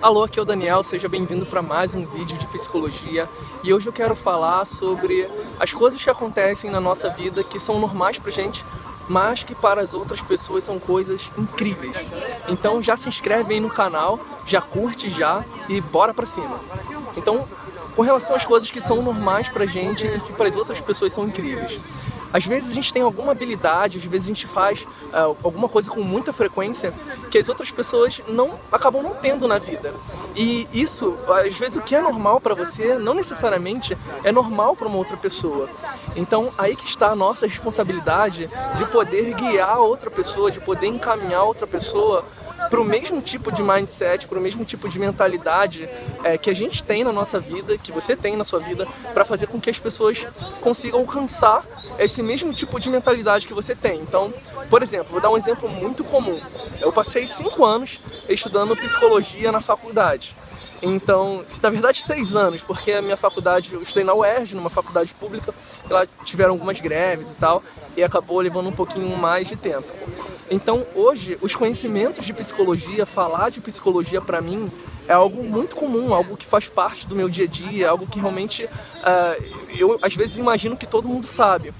Alô, aqui é o Daniel, seja bem-vindo para mais um vídeo de psicologia e hoje eu quero falar sobre as coisas que acontecem na nossa vida que são normais pra gente, mas que para as outras pessoas são coisas incríveis. Então já se inscreve aí no canal, já curte já e bora pra cima. Então, com relação às coisas que são normais pra gente e que para as outras pessoas são incríveis. Às vezes a gente tem alguma habilidade, às vezes a gente faz uh, alguma coisa com muita frequência que as outras pessoas não acabam não tendo na vida. E isso, às vezes o que é normal para você, não necessariamente é normal para uma outra pessoa. Então aí que está a nossa responsabilidade de poder guiar outra pessoa, de poder encaminhar outra pessoa para o mesmo tipo de mindset, para o mesmo tipo de mentalidade é, que a gente tem na nossa vida, que você tem na sua vida, para fazer com que as pessoas consigam alcançar esse mesmo tipo de mentalidade que você tem. Então, por exemplo, vou dar um exemplo muito comum. Eu passei cinco anos estudando psicologia na faculdade. Então, na verdade seis anos, porque a minha faculdade, eu estudei na UERJ, numa faculdade pública, lá tiveram algumas greves e tal, e acabou levando um pouquinho mais de tempo. Então hoje, os conhecimentos de psicologia, falar de psicologia para mim é algo muito comum, algo que faz parte do meu dia a dia, algo que realmente uh, eu às vezes imagino que todo mundo sabe.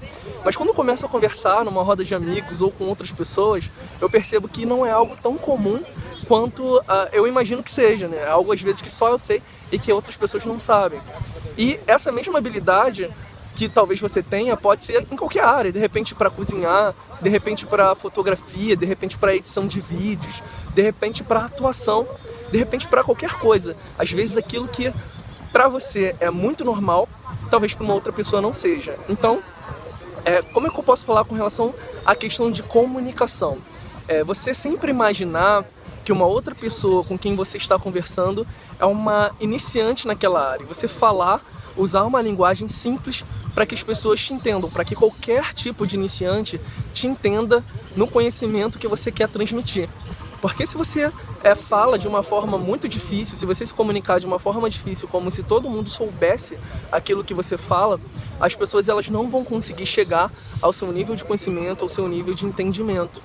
Mas quando eu começo a conversar numa roda de amigos ou com outras pessoas, eu percebo que não é algo tão comum quanto uh, eu imagino que seja, né? É algo às vezes que só eu sei e que outras pessoas não sabem. E essa mesma habilidade que talvez você tenha pode ser em qualquer área, de repente para cozinhar, de repente para fotografia, de repente para edição de vídeos, de repente para atuação, de repente para qualquer coisa. Às vezes aquilo que para você é muito normal, talvez para uma outra pessoa não seja. Então, é, como é que eu posso falar com relação à questão de comunicação? É, você sempre imaginar que uma outra pessoa com quem você está conversando é uma iniciante naquela área. Você falar usar uma linguagem simples para que as pessoas te entendam, para que qualquer tipo de iniciante te entenda no conhecimento que você quer transmitir. Porque se você é, fala de uma forma muito difícil, se você se comunicar de uma forma difícil, como se todo mundo soubesse aquilo que você fala, as pessoas elas não vão conseguir chegar ao seu nível de conhecimento, ao seu nível de entendimento.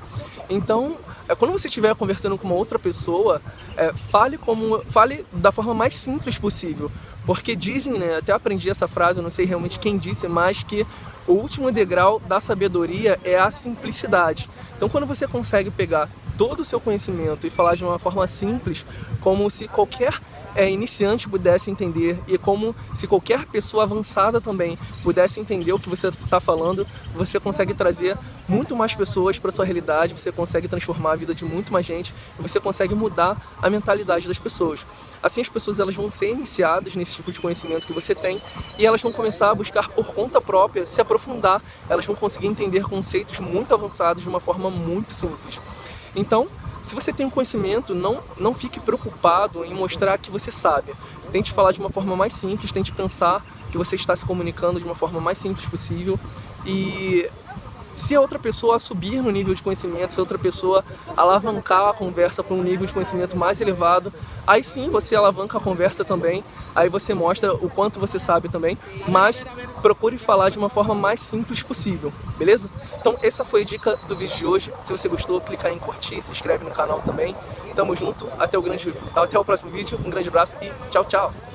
Então, é, quando você estiver conversando com uma outra pessoa, é, fale, como, fale da forma mais simples possível. Porque dizem, né, até aprendi essa frase, eu não sei realmente quem disse, mas que o último degrau da sabedoria é a simplicidade. Então quando você consegue pegar todo o seu conhecimento e falar de uma forma simples, como se qualquer é, iniciante pudesse entender e como se qualquer pessoa avançada também pudesse entender o que você está falando, você consegue trazer muito mais pessoas para sua realidade, você consegue transformar a vida de muito mais gente você consegue mudar a mentalidade das pessoas. Assim as pessoas elas vão ser iniciadas nesse tipo de conhecimento que você tem e elas vão começar a buscar por conta própria se aprofundar, elas vão conseguir entender conceitos muito avançados de uma forma muito simples. Então, se você tem um conhecimento, não, não fique preocupado em mostrar que você sabe. Tente falar de uma forma mais simples, tente pensar que você está se comunicando de uma forma mais simples possível e se a outra pessoa subir no nível de conhecimento, se a outra pessoa alavancar a conversa para um nível de conhecimento mais elevado, aí sim você alavanca a conversa também, aí você mostra o quanto você sabe também, mas procure falar de uma forma mais simples possível, beleza? Então essa foi a dica do vídeo de hoje, se você gostou, clica em curtir, se inscreve no canal também, tamo junto, até o, grande, até o próximo vídeo, um grande abraço e tchau, tchau!